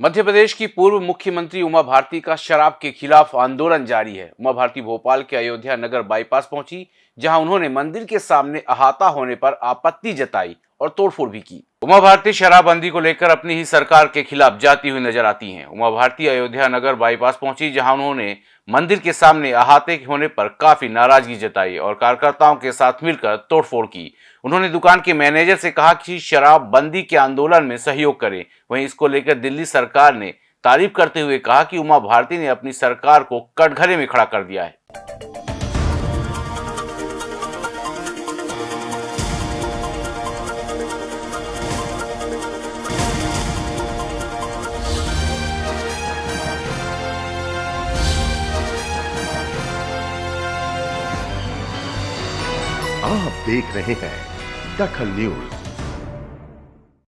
मध्य प्रदेश की पूर्व मुख्यमंत्री उमा भारती का शराब के खिलाफ आंदोलन जारी है। उमा भारती भोपाल के अयोध्या नगर बाईपास पहुँची, जहाँ उन्होंने मंदिर के सामने अहाता होने पर आपत्ति जताई और तोड़फोड़ भी की। उमा भारती शराबबंदी को लेकर अपनी ही सरकार के खिलाफ जाती हुई नज़र आती हैं। उमा भारती अयोध्या नगर बाईपास पहुँची, जहाँ उन्होंने मंदिर के सामने अहाते होने पर काफ़ी नाराज़गी जताई और कार्यकर्ताओं के साथ मिलकर तोड़फोड़ की। उन्होंने दुकान के मैनेजर से कहा कि शराबबंदी के आंदोलन में सहयोग करें। वहीं इसको लेकर दिल्ली सरकार ने तारीफ़ करते हुए कहा कि उमा भारती ने अपनी सरकार को कटघरे में खड़ा कर दिया है। आप देख रहे हैं दखल न्यूज़।